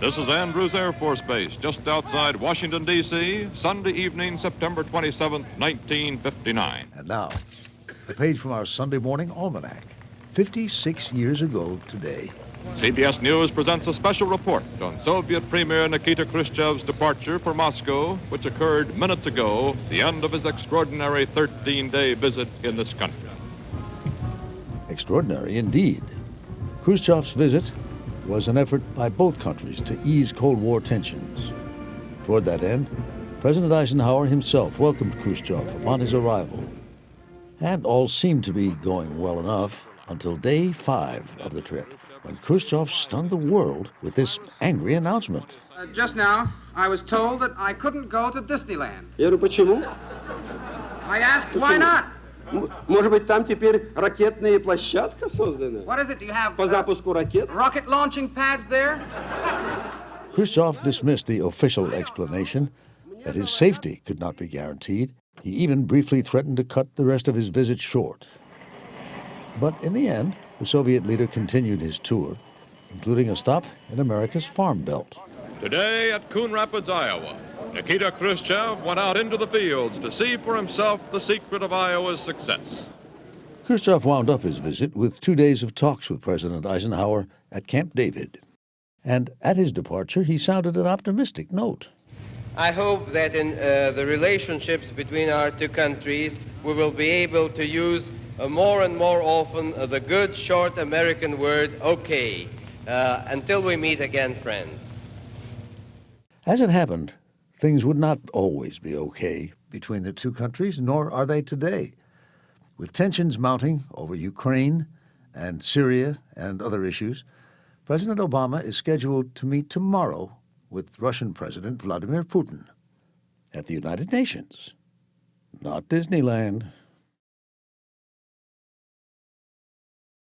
This is Andrews Air Force Base, just outside Washington, D.C., Sunday evening, September 27th, 1959. And now, a page from our Sunday morning almanac. 56 years ago today. CBS News presents a special report on Soviet Premier Nikita Khrushchev's departure for Moscow, which occurred minutes ago, the end of his extraordinary 13 day visit in this country. Extraordinary indeed. Khrushchev's visit was an effort by both countries to ease Cold War tensions. Toward that end, President Eisenhower himself welcomed Khrushchev upon his arrival. And all seemed to be going well enough until day five of the trip, when Khrushchev stunned the world with this angry announcement. Uh, just now, I was told that I couldn't go to Disneyland. I asked why not. М- Может быть, там теперь ракетная площадка создана? What is it? Do you have По uh, запуску ракет? rocket launching pads there? Khrushchev dismissed the official explanation that his safety could not be guaranteed. He even briefly threatened to cut the rest of his visit short. But in the end, the Soviet leader continued his tour, including a stop in America's Farm Belt. Today at Coon Rapids, Iowa, Nikita Khrushchev went out into the fields to see for himself the secret of Iowa's success. Khrushchev wound up his visit with two days of talks with President Eisenhower at Camp David. And at his departure, he sounded an optimistic note. I hope that in uh, the relationships between our two countries, we will be able to use uh, more and more often uh, the good short American word, okay, uh, until we meet again, friends. As it happened, things would not always be okay between the two countries, nor are they today. With tensions mounting over Ukraine and Syria and other issues, President Obama is scheduled to meet tomorrow with Russian President Vladimir Putin at the United Nations. Not Disneyland.